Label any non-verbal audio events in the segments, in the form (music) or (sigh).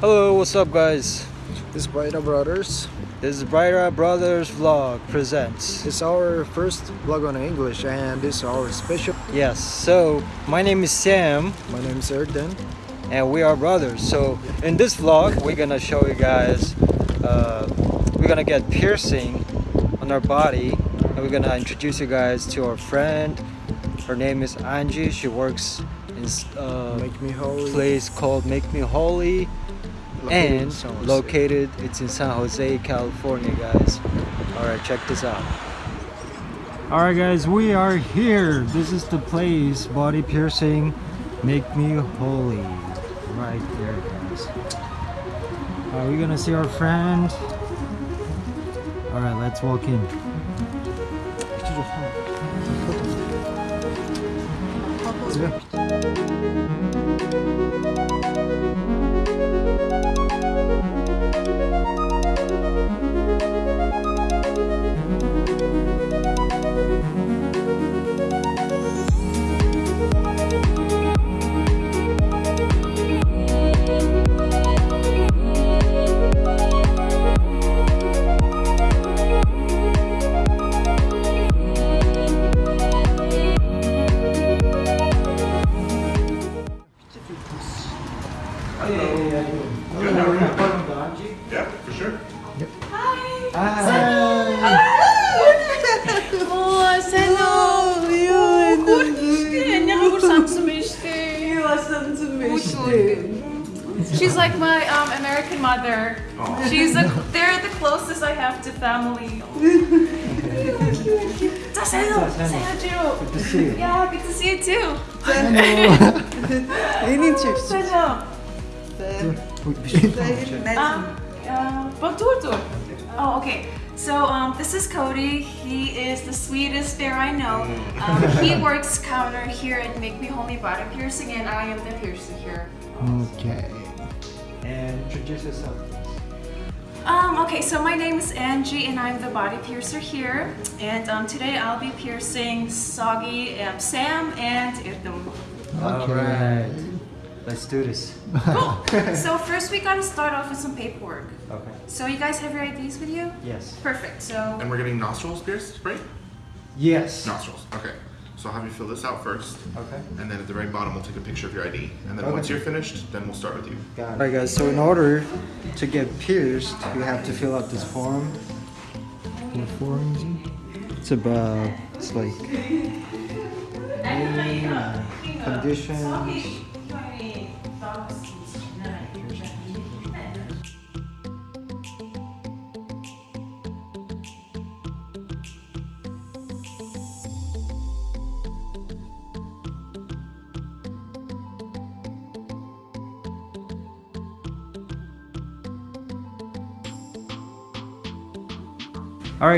Hello, what's up guys? This is Brighta Brothers. This is Brighta Brothers Vlog presents. It's our first vlog on English and this is our special. Yes, so my name is Sam My name is Erdem. and we are brothers. So in this vlog, we're gonna show you guys, uh, we're gonna get piercing on our body and we're gonna introduce you guys to our friend. Her name is Angie. She works in uh, Make me holy. place called Make Me Holy located and located it's in San Jose, California, guys. All right, check this out. All right, guys, we are here. This is the place, body piercing, make me holy, right there, guys. Are we gonna see our friend? All right, let's walk in. (laughs) Um, uh, but dur dur. Oh, okay. So um, this is Cody. He is the sweetest bear I know. Um, he (laughs) works counter here at Make Me Holy Body Piercing, and I am the piercer here. Okay. And introduce yourself. Um, okay, so my name is Angie, and I'm the body piercer here. And um, today I'll be piercing Soggy, um, Sam, and Erdem. All right, let's do this. Cool. (laughs) so first we gotta start off with some paperwork. Okay. So you guys have your IDs with you? Yes. Perfect. So And we're getting nostrils pierced, right? Yes. Nostrils. Okay. So I'll have you fill this out first, Okay. and then at the very bottom we'll take a picture of your ID, and then Okay. once you're finished, then we'll start with you. Got it. Alright guys, so in order to get pierced, you have to fill out this form. What form is it? It's about, it's like name, uh, conditions. Alright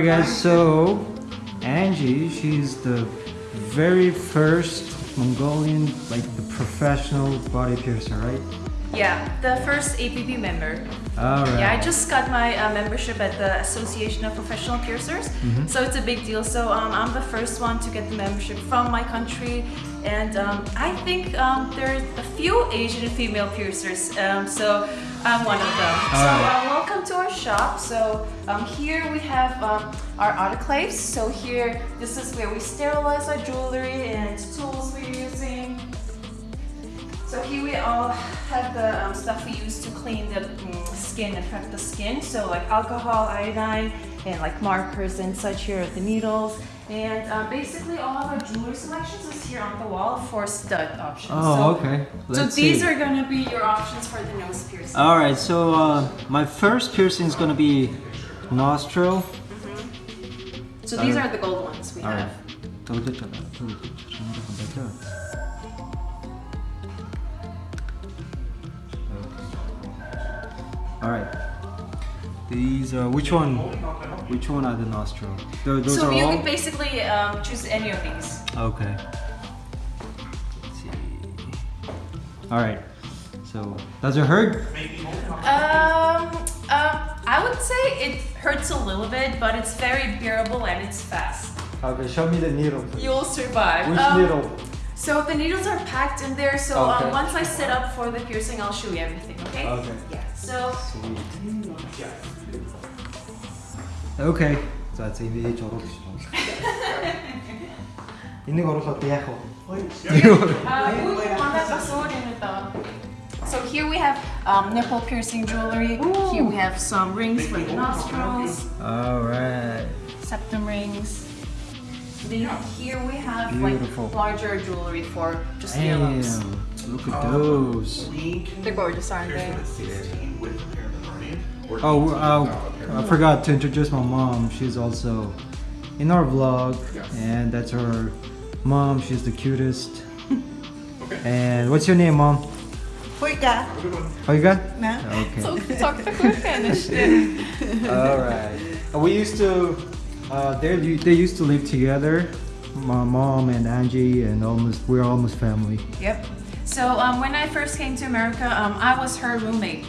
guys, so Angie, she's the very first Mongolian, like professional body piercer, right? yeah, the first APP member. Alright. Yeah, I just got my uh, membership at the Association of Professional Piercers, so it's a big deal. So um, I'm the first one to get the membership from my country, and um, I think um, there's a few Asian female piercers, um, so I'm one of them. So Alright. uh, welcome to our shop. So um, here we have um, our autoclaves. So here, this is where we sterilize our jewelry and tools we all have the um, stuff we use to clean the mm, skin and prep the skin. So like alcohol, iodine, and like markers and such. Here the needles. And uh, basically all of our jewelry selections is here on the wall for stud options. Oh, so, okay. So Let's these see. are gonna be your options for the nose piercing. Alright, so uh, my first piercing is gonna be nostril. so these are the gold ones we Alright. Have. Alright. These are which one? Which one are the nostril? Tho- Those So are you all. can basically um, choose any of these. Okay. Let's see. Alright. So does it hurt? Um, um, I would say it hurts a little bit, but it's very bearable and it's fast. Okay, show me the needle. please. You'll survive. Which Um, needle? So the needles are packed in there. So Okay. um, once I set up for the piercing, I'll show you everything. Okay? Okay. Yeah. So Okay. За за энэ ээж оруулах шүү. Энийг оруулаад яах вэ? uh, ooh, манай бас өөр юм даа. So here we have um, nipple piercing jewelry. Here we have some rings for the nostrils, Alright. septum rings. Then here we have Beautiful. like larger jewelry for just Damn. earlobes. Look at those. They're gorgeous, aren't they? Oh, uh, I forgot to introduce my mom. She's also in our vlog, and that's her mom. She's the cutest. okay. And what's your name, mom? Hoika. Olga? Na? Okay. So (laughs) talk to her Spanish. All right. We used to, uh, they they used to live together. My mom and Angie, and almost we're almost family. Yep. So um, when I first came to America, um, I was her roommate.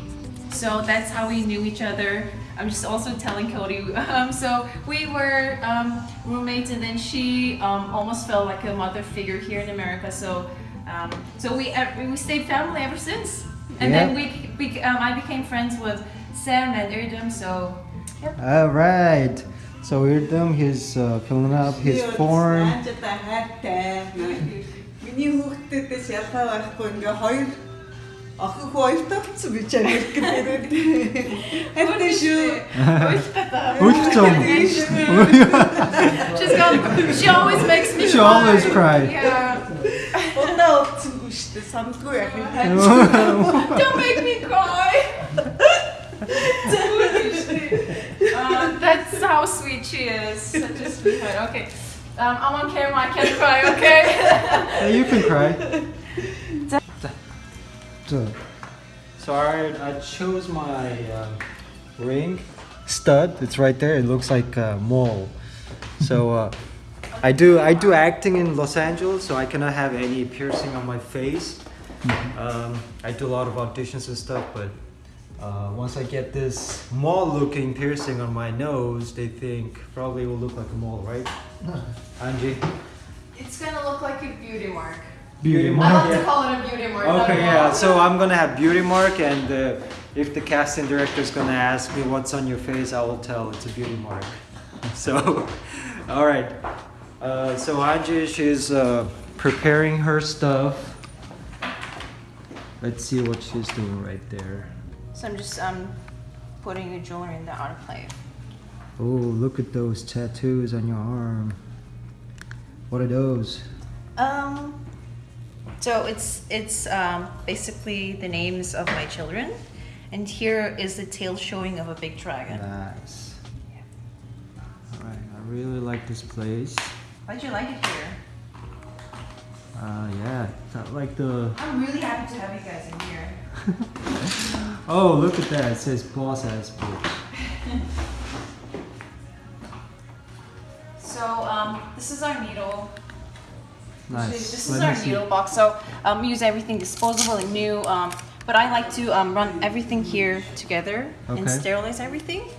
So that's how we knew each other. I'm just also telling Cody. (laughs) Um, so we were um, roommates, and then she um, almost felt like a mother figure here in America. So um, so we we stayed family ever since. And then we, we um, I became friends with Sam and Erdem. So yep. All right. So Erdem, he's uh, filling up his form. Наач та хайртай. Миний хүүхдүүдээс ялгаа байхгүй ингээ хоёр охин хоёр тавцсан би чамд гэдэг. Хайртай шүү. Үлч юм. She's gone. She always makes me. She cry. always cry. Yeah. Удаа өвцөнгөө шүү дээ. Самдгүй яг юм. Don't make me cry. uh, that's how sweet she is. Such a sweetheart. Okay. Um, I'm on camera. I can't cry. Okay. (laughs) Yeah, you can cry. So, so alright, I chose my um, ring stud. It's right there. It looks like a mole. So uh, I do I do acting in Los Angeles, so I cannot have any piercing on my face. Um, I do a lot of auditions and stuff, but uh, once I get this mole-looking piercing on my nose, they think probably it will look like a mole, right? (laughs) Angie, it's gonna look like a beauty mark. beauty I mark. I like yeah. to call it a beauty mark. Okay, yeah. mole. So I'm gonna have beauty mark, and uh, if the casting director is gonna ask me what's on your face, I will tell it's a beauty mark. (laughs) So, (laughs) all right. Uh, so Angie, she's uh, preparing her stuff. Let's see what she's doing right there. So I'm just um putting the jewelry in the autoclave. Oh, look at those tattoos on your arm. What are those? Um, so it's it's um, basically the names of my children, and here is the tail showing of a big dragon. Nice. All right, I really like this place. Why'd you like it here? Uh, yeah, like the. I'm really happy to have you guys in here. (laughs) oh, look at that. It says boss has. book. so um, this is our needle. Nice. This is Let our needle see. box. So um, we use everything disposable and new. Um, but I like to um, run everything here together okay. and sterilize everything.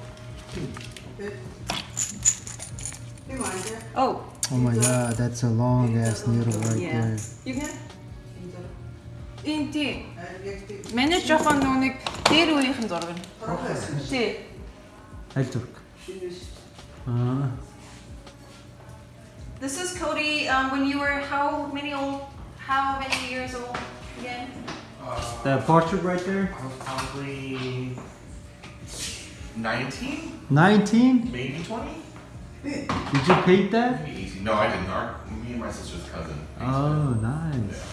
Oh. Oh my god, that's a long ass needle right yeah. there. You can? Энд тий. яг тийм Манай жоохон нүг дээр үеийнхэн зураг нь. профессор Тий. Аль зүрх? шинээс Аа. This is Cody. Um, when you were how many old? How many years old again? That portrait right there? I was probably 19, 19? maybe 20. Did you paint that? Pretty easy. No, I didn't. Our, me and my sister's cousin. Oh, nice. So,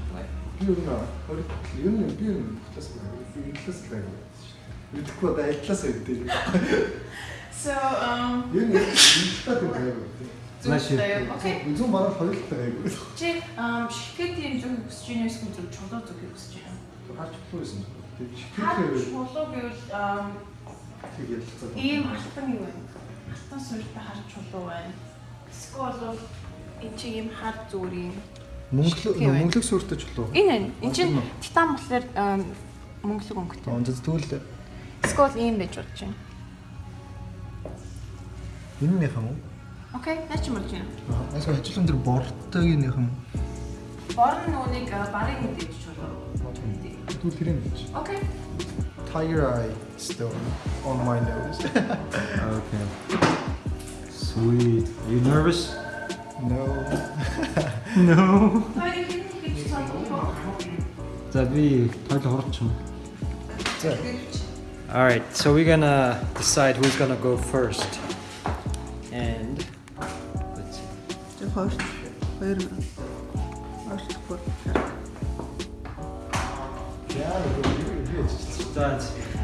би ер нь хөрөлт ер нь би ер нь бас инглис лаг мэдхгүй одоо ажилласаа өгдөг. So um ер нь инглистэй байгаад Значит, үзүүн бараг хоёултай байгуул. Чи шилхэд юм зүйл хүсэж байна эсвэл зөв чулуу зүг хүсэж байна. Гарч чулуу гэсэн. Тэгээд шилхэд чулуу гэвэл um, тэгээд ийм алтан юу байна? Алтан суурьтай хар чулуу байна. Эсвэл энэ чиг юм хар зүгээр юм. Мөнгөлөг мөнгөлөг сүртэй ч лөө. Энэ энэ чинь титан болохоор мөнгөлөг өнгөтэй. Онцөд тэгвэл Эсвэл ийм байж болж байна. энэ нэх юм уу? Окей, наач юм болж байна. Аа, асуу хажуулан дээр бордтойг нэх юм. Борн нүунийг барын мэдээж чулуу. Тэгвэл тэр юм биш. Окей. Tiger eye still on my nose. (laughs) Okay. Sweet. Are you nervous? No. (laughs) no. That'd be All right, so we're gonna decide who's gonna go first. And let's see.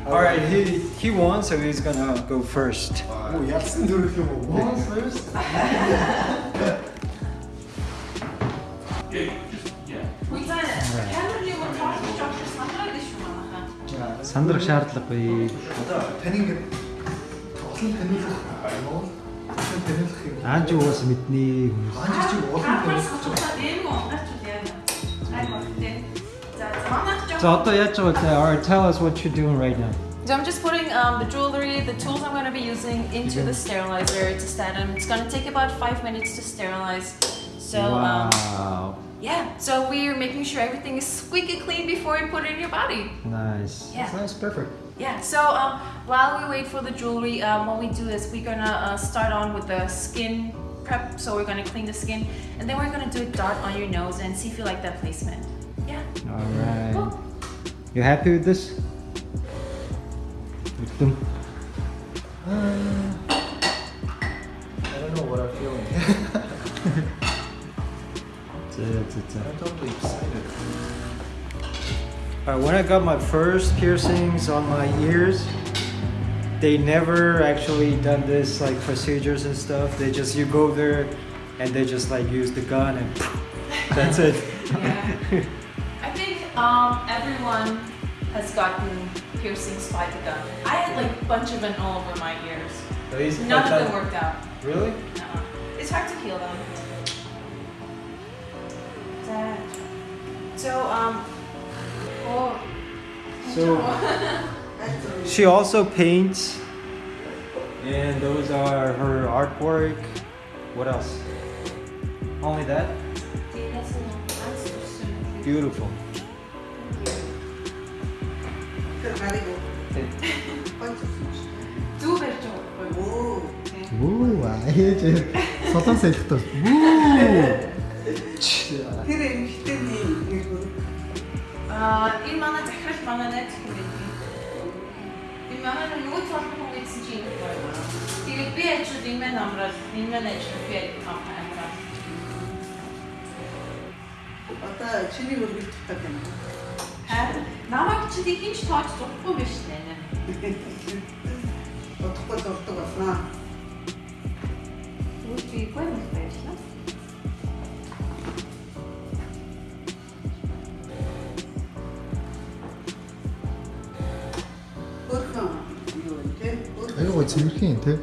All right, he he won, so he's gonna go first. Oh, yes, do it if you want first. (laughs) сандрах шаардлагагүй. Таны ингээд тоглоом танилцах юм уу? танилцах юм. Аанч угаас мэднэ хүмүүс. Аанч чи улам танилцах гэж байна. Дэмүү унгарч үл яа. За, за манай ч. За одоо яаж байгаа те? All right, tell us what you doing right now. So I'm just putting um, the jewelry, the tools I'm going to be using into the sterilizer to stand them. It's going to take about five minutes to sterilize. So um, yeah, so we're making sure everything is squeaky clean before we put it in your body. Nice. Yeah. That's perfect. Yeah, so um, while we wait for the jewelry, um, what we do is we're gonna uh, start on with the skin prep. So we're gonna clean the skin, and then we're gonna do a dot on your nose and see if you like that placement. Yeah. All right. Cool. You happy with this? Victim. Uh, I don't know what I'm feeling. That's it, that's it. I'm totally excited. Alright, when I got my first piercings on my ears, they never actually done this like procedures and stuff. They just you go there and they just like use the gun and (laughs) that's it. Yeah. (laughs) I think um, everyone has gotten piercings by the gun. I had like a bunch of them all over my ears. At least None of that- them worked out. Really? No. It's hard to heal them. Dad. So um. Oh. So (laughs) she also paints, and those are her artwork. What else? Only that? Beautiful. Тэр гарыг гонц. Дүү барьж байгаа. Оо. Үу, аяж солон салхитал. Үу. Тэр эмхтэйний нэг бүр Аа энэ манай захирал манай найз байдаг. Энэ манай юу толгой хүн гэсэн чинь энэ байна. Тэгээд би ажил энэ мэн амрал энэ мэн ажил би амрал. одоо чиний өргөлт таг юм. Намайг чи тийм ч тооч зурхгүй биш нэ. (laughs) Бодохгүй дурдаг болно. Үгүй би гой мэл байрлаа. Өөрхөн юу те? Аюу гой цэвэрхэн те.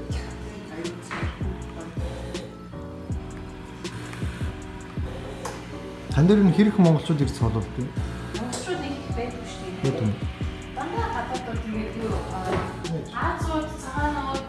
Тан дээр нь хэрэг монголчууд ирж цолоод те. Нэг юм? Дандаа гадаадд тэгээд юу Азууд цагаанууд.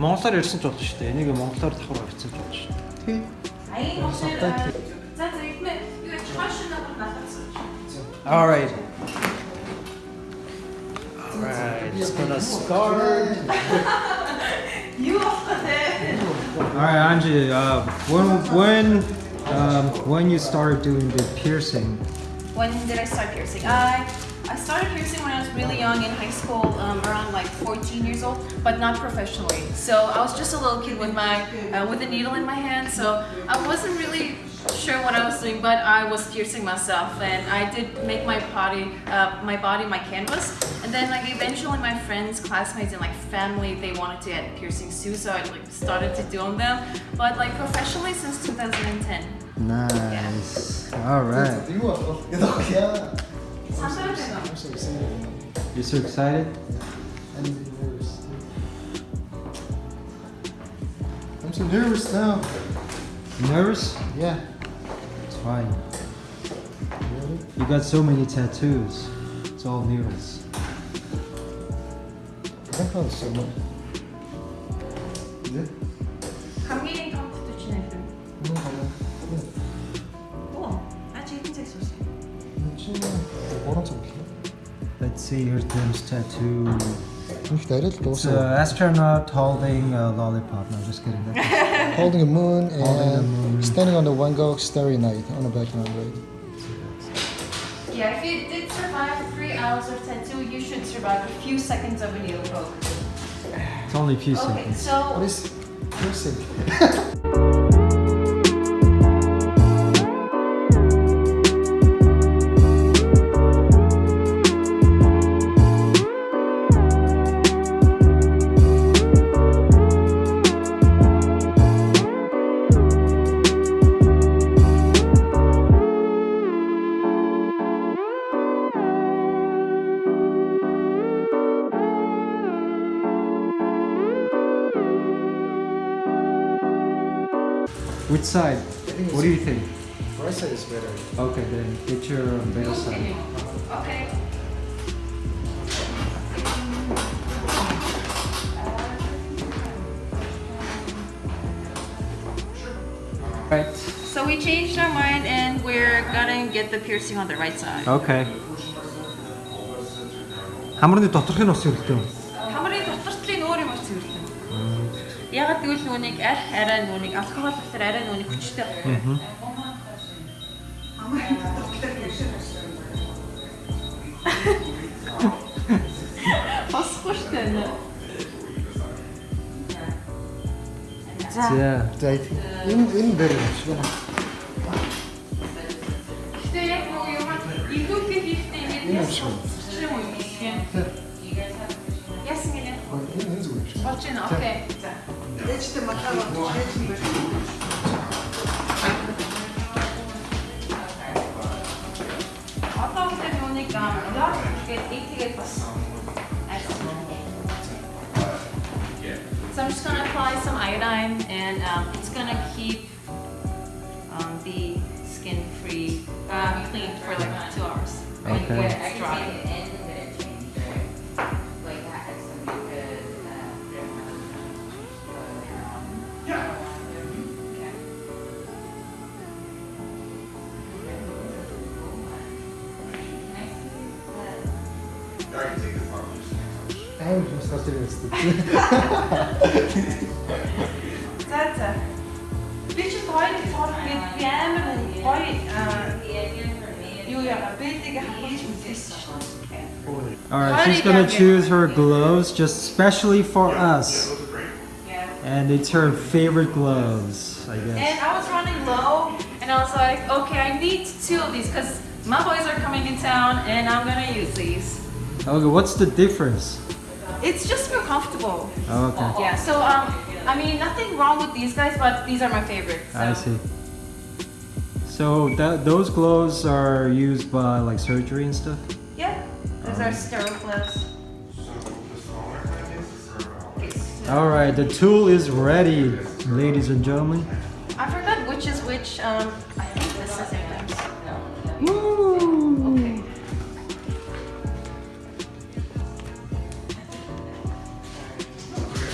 Монголоор ирсэн ч болно шүү дээ. Энийг монголоор давхар авчихсан ч болно шүү дээ. Тий. Аян болохоор за за ихмэ юу ч хашаа надад натацсан. All right. All right. It's gonna start. (laughs) You. All right, Angie. Uh, when when um, when you started doing the piercing? When did I start piercing? I I started piercing when I was really young in high school, um, around like 14 years old, but not professionally. So I was just a little kid with my uh, with a needle in my hand. So I wasn't really sure what I was doing, but I was piercing myself, and I did make my body uh, my body my canvas then like eventually my friends, classmates and like family, they wanted to get piercings too. So I like started to do on them. But like professionally since 2010. Nice. Yeah. All right. So excited. You're so excited? I'm so nervous now. You nervous? Yeah. It's fine. Really? You got so many tattoos. It's all nervous. That sounds so much. 네? 감기는 컴퓨터 지내든. 너무 달라. 네. 우와, 나 지금 흰색 소스. 친구 뭐랑 좀 길어? Let's see, here's Tim's tattoo. 이렇게 내릴 때 It's an astronaut holding a lollipop. No, just kidding. That's- (laughs) Holding a moon and Holding a moon. standing on the Van Gogh Starry Night on the background, right? Hours of tattoo, you should survive a few seconds of a needle poke. It's only a few Okay, seconds. so What is piercing? (laughs) Which side? What do you think? Right side is better. Okay, then get your better side. okay. Right. So we changed our mind and we're gonna get the piercing on the right side. Okay. Хамрын доторх нь ус өртөө. Ягаад гэвэл нүуник аль арай нүуник алкогол дотор арай нүуник хүчтэй. Бас хүчтэй нэ. За. За. Энэ энэ дээр шүү. Гэтэ яг юу юм? Илүүхэл ихтэй юм. Окей. За. Ээжтэй матаа болж ээж нь байна. Одоо гэдэг нүуник яа тэгээд ийтэйгээд бас So I'm just gonna apply some iodine and um, it's gonna keep um, the skin free, uh, clean for like two hours. when- Okay. when it's dry. гоё тоолох гээд би амар гоё аа, юу яа бэлтийг хавж үзсэн шүү дээ. Alright, she's gonna choose her gloves just specially for us. Yeah. And it's her favorite gloves, I And guess. I was running low, and I was like, okay, I need two of these because my boys are coming in town, and I'm gonna use these. Okay, what's the difference? It's just feel comfortable. Oh, Okay, Yeah. So um, I mean, nothing wrong with these guys, but these are my favorites. So. I see. So that those gloves are used by like surgery and stuff. Yeah. Those are sterile gloves. All right, the tool is ready, ladies and gentlemen. I forgot which is which. Um,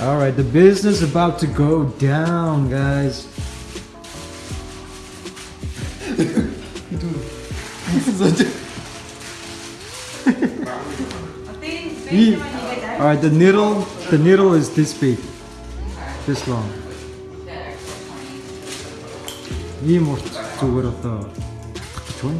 All right, the business about to go down, guys. Dude, all right, the needle, the needle is this big, this long. 이게 뭐 저거였다. 좋아.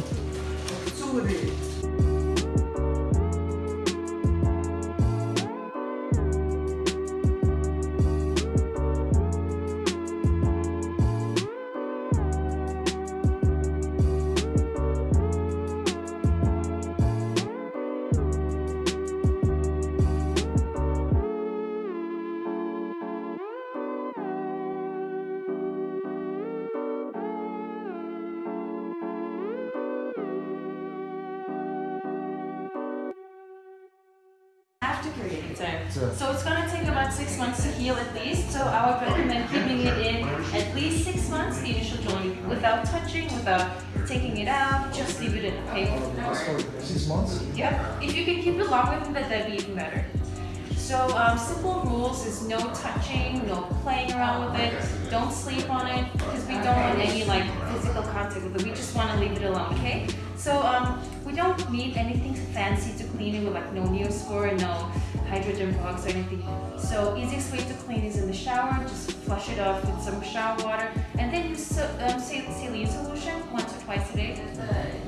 With it. Don't sleep on it because we don't want any like physical contact with it. We just want to leave it alone, okay? So um, we don't need anything fancy to clean it with like no Neospore, no hydrogen bugs or anything. So easiest way to clean is in the shower. Just flush it off with some shower water, and then use um, saline solution once or twice a day.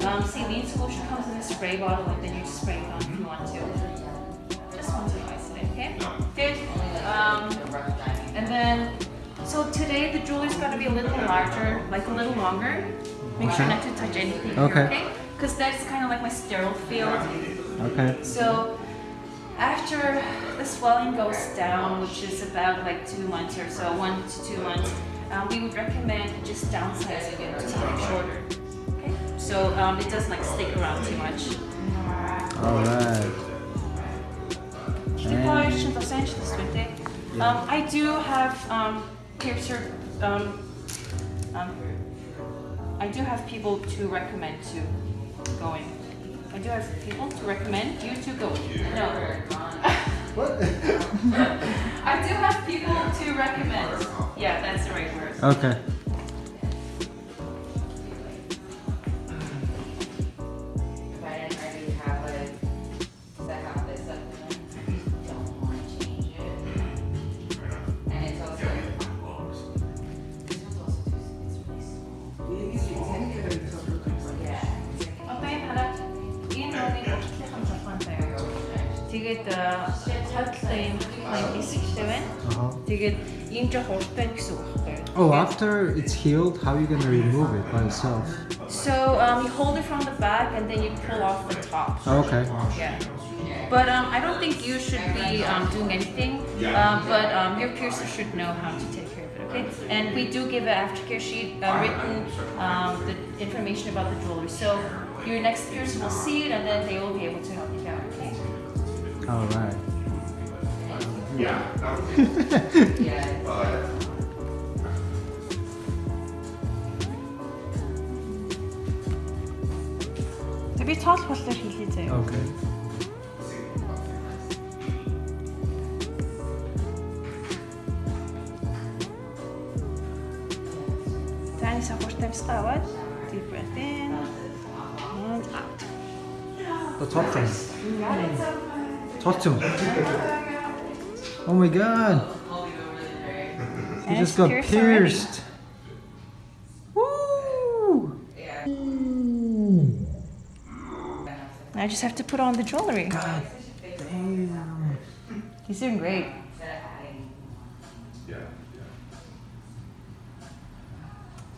Um, saline solution comes in a spray bottle, and then you just spray it on if you want to. Just once or twice a day, okay? Good. Um, and then, so today the jewelry's got to be a little larger, like a little longer. Make sure not to touch anything Okay. okay? Because that's kind of like my sterile field. Okay. So after the swelling goes down, which is about like two months or so, one to two months, um, we would recommend just downsizing it to it shorter. Okay? So um, it doesn't like stick around too much. Alright. Tylko jeszcze docenić to sweetie. Um, I do have um, piercer. Um, um, I do have people to recommend to going. I do have people to recommend you to go. No. (laughs) What? I do have people to recommend. Yeah, that's the right word. Okay. After it's healed, how are you gonna remove it by itself? So um, you hold it from the back and then you pull off the top. Okay. Yeah. But um, I don't think you should be um, doing anything. Um, but um, your piercer should know how to take care of it, okay? And we do give an aftercare sheet uh, written um, the information about the jewelry. So your next piercer will see it and then they will be able to help you out, okay? Alright. Yeah. (laughs) 포스를 빌리세요. Okay. ثاني سأخش نفس قوات deep breath in and out. The top thing. Talk him. Oh my god. You just got pierced. I just have to put on the jewelry. God damn. He's doing great.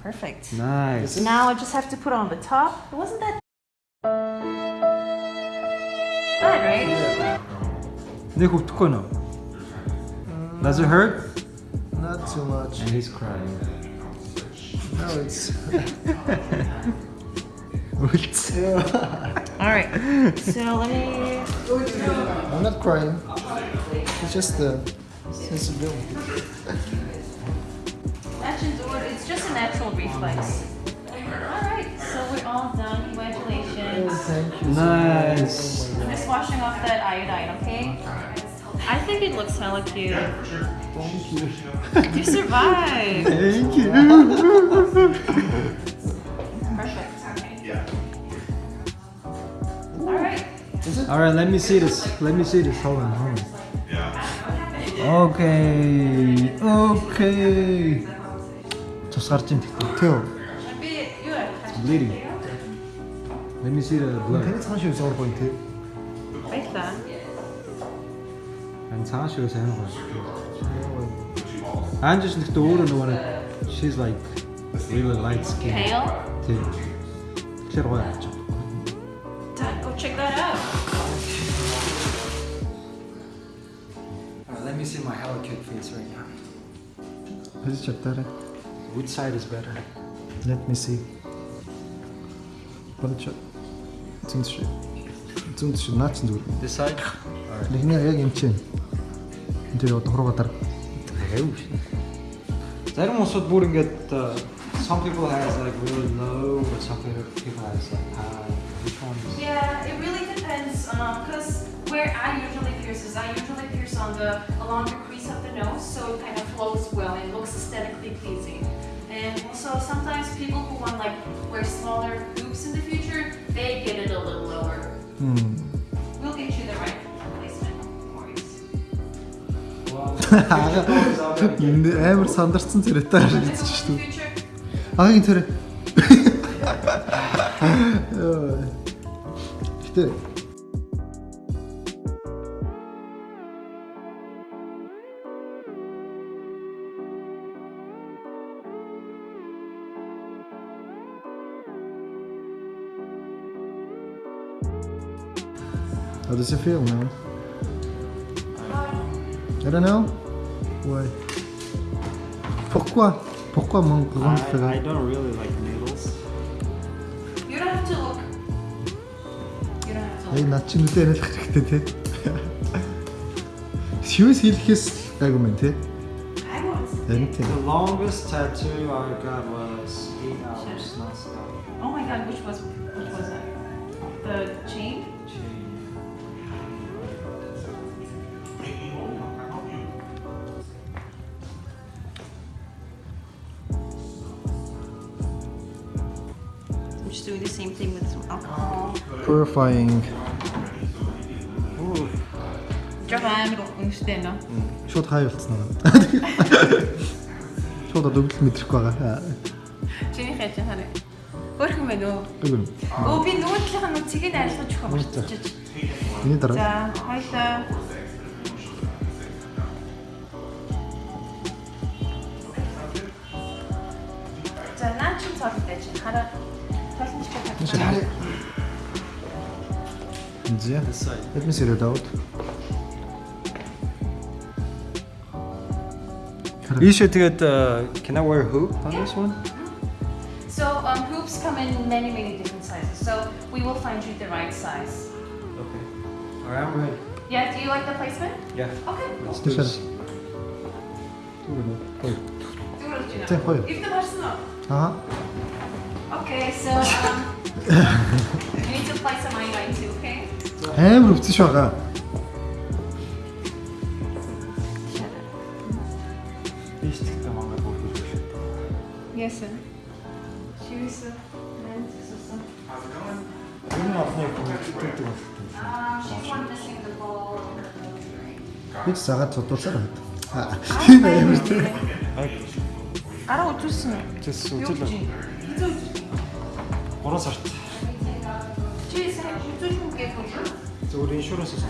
Perfect. Nice. Now I just have to put on the top. It wasn't that bad, right? Mm. Does it hurt? Not too much. And he's crying. No, it's... (laughs) (laughs) Oops. All right. So let me. I'm not crying. It's just the sensibility. Imagine, dude, it's just a natural reflex. All right. So we're all done. Congratulations. Thank you. Nice. I'm just washing off that iodine, okay? I think it looks hella cute. Thank you. You survived. Thank you. (laughs) right. Alright, let me see this. Let me see this. Hold on, hold on. Okay. Okay. Тус гарч ийн тэгтээ. Төө. Maybe you are. Bleeding. Let me see the blood. Таны цааш юу суур point те? Like that. And цааш юу сайн гоё. Анжиш нэгтээ өөрөө нөгөө нэг she's like really light skin. Pale. Тийм. Тэгэхээр гоё аач. Me see my hella cute face right now. Please check that. Which side is better? Let me see. Бодож зүүн шиг. Зүүн шиг наач зүгээр. This side? Нэгнээ яг юм чинь. Энд дээр одоо хурууга дараа. Зарим усуд бүр ингээд uh, some people has like really low but some people has like high. Which one Yeah, it really depends. Because where I usually pierce is I usually pierce on the along the crease of the nose, so it kind of flows well and looks aesthetically pleasing. And also sometimes people who want like wear smaller hoops in the future, they get it a little lower. 음. We'll get you the right placement. No worries. Энд амар сандарсан царайтай Take a харагдаж look in шүү the дээ. future. Агийн царай. Гэтэ How does it feel now? I don't know. Why? Pourquoi? Pourquoi mon grand I, I frère? don't really like needles. You don't have to look. You don't have to Яг (laughs) look. над чинь нүдэ яриад хэрэгтэй те. Шивс хийлэхээс айгу мэн те. I won't. Харин тийм. The longest tattoo I got was eight hours non-stop. Oh my god, which was which was that? The chain? just doing the same thing with some alcohol. Purifying. 조금 амар үнэтэй нөө. Шууд хай болцсон аа. Шууд одоо өвдөл мэдрэхгүй байгаа. Чиний хэж хараа. Өөрхөн байна уу? Үгүй. Өө би нөгөө талынхаа нүцгийг нь арилгаж өгөх болчихчих. Миний дараа. За, хоёлаа. За, наа чи цолтой чи хараа. let me see the out you should get uh, can I wear a hoop on yeah. this one? So um, hoops come in many many different sizes so we will find you the right size. Okay. All right I'm ready. Yeah do you like the placement? Yeah. Okay. Let's do this. Ty Uh huh. Okay, so um, Амар өвцөж байгаа. Биш тэгтээ мангар бүр хэлж байна. Yes sir. She was a man susan. Энэ ахны бүгдтэй. Аа, she won the single ball. Бид цагаат цодуулсаар байна. Тийм амар тийм. Гараа үзүүлсэн үү? Үзүүлсэн. Үзүүлсэн. 3 сард. Чи сая үзүүлэн гээд болно. Зөв иншуранс авсан.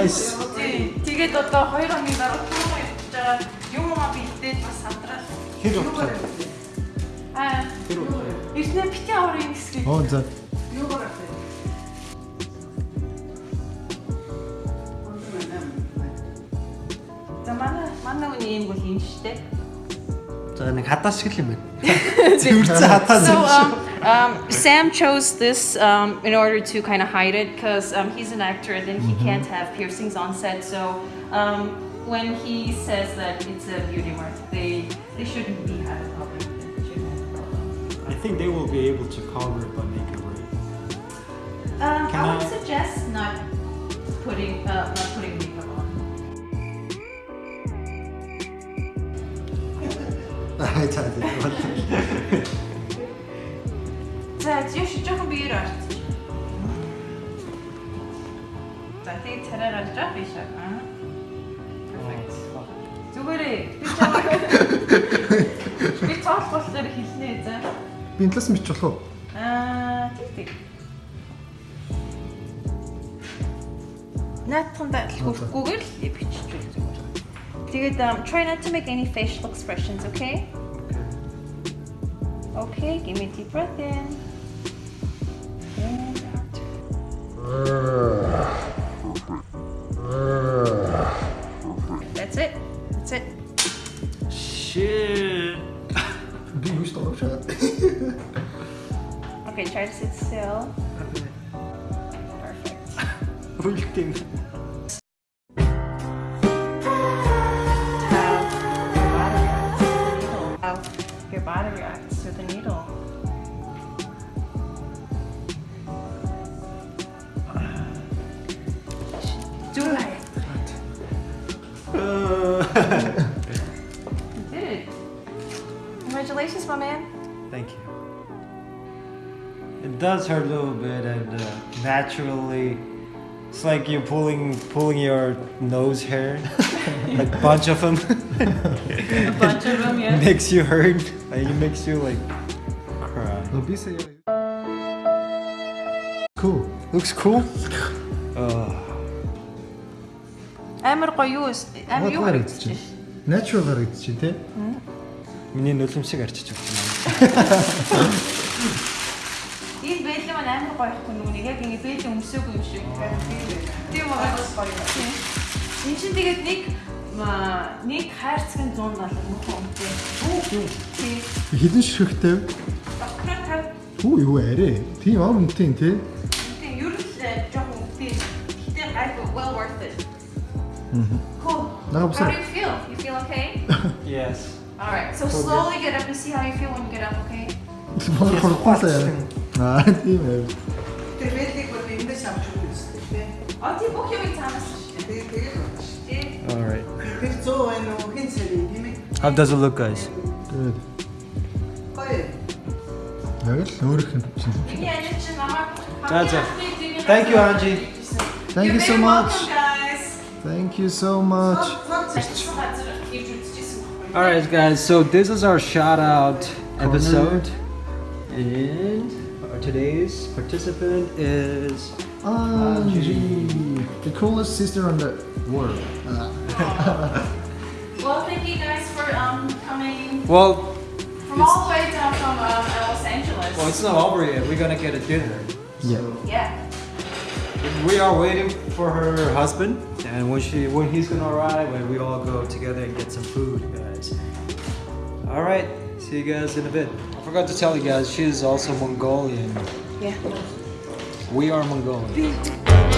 Nice. Тэгээд одоо 2 хоногийн дараа юм явж байгаа юм аа би идээд бас сандрал. Хэд удаа? Бити аврын хэсгийг. Оо за. Юугаар авах вэ? Ондоо байна. За манай манай үний юм бол юм штэ. За нэг хадаас шиг л юм байна. (laughs) Зүрцэн хадаас. So um, um, Sam chose this um, in order to kind of hide it because um, he's an actor and then he can't have piercings on set. So um, when he says that it's a beauty mark, they they shouldn't be had think they will be able to cover it by making ring. Um, Can I would I- suggest not putting uh, not putting makeup on. Аа цаа. За тийш жоохон биеэр орч. За тэгээд царай гарч байгаа биш аа. Perfect. Зүгээрээ би чамайг би цааш болохоор хэлнэ за. Би энэ талаас нь бич болов уу? Аа тэг тэг. Наатханда хөрөхгүйгээр л бичиж үл зүгээр. Тэгээд um, try not to make any facial expressions, okay? Okay, give me a deep breath in. And out. That's it. That's it. Shit. Би юу ч тоглож Okay, try to sit still. Perfect. (laughs) Ultim. her a little bit and uh, naturally it's like you're pulling pulling your nose hair, (laughs) like a bunch of them. a bunch of them, yeah. makes you hurt. and it makes you like cry. Cool. Looks cool. Uh, амар гоё юу амар юу харагдаж байна? Natural харагдаж байна те. Миний нулимсыг арчиж өгч байна. Бэлэн маань амар гоё ихгүй нүг яг ингэ бэлэн өмсөөгүй юм шиг. Тийм байгаа гоё. Энд чинь тэгээд нэг нэг хайрцгийн 100 доллар мөн үнэтэй. Үү. Тийм. Доктор тав Хүү юу арэ. Тийм ам үнэтэй тий. тийм ер нь л жоохон үнэтэй. Гэтэ гайгүй well worth it. Cool. Нага How do you feel? You feel okay? (laughs) Yes. All right. So slowly get up and see how you feel when you get up, okay? Манай хорхоосаа. Аа тийм ээ. All right. How does it look, guys? Good. That's it. Thank you, Angie. Thank you so much. Thank you so much. All right, guys. So this is our shout out episode, and today's participant is Angie, the coolest sister on the world. (laughs) Well, thank you guys for um coming well. from all the way down from um, Los Angeles. Well, it's not over yet. We're gonna get a dinner. Yeah. yeah. We are waiting for her husband, and when she when he's gonna arrive, when we all go together and get some food, guys. All right. See you guys in a bit. I forgot to tell you guys, she is also Mongolian. Yeah. We are Mongolian.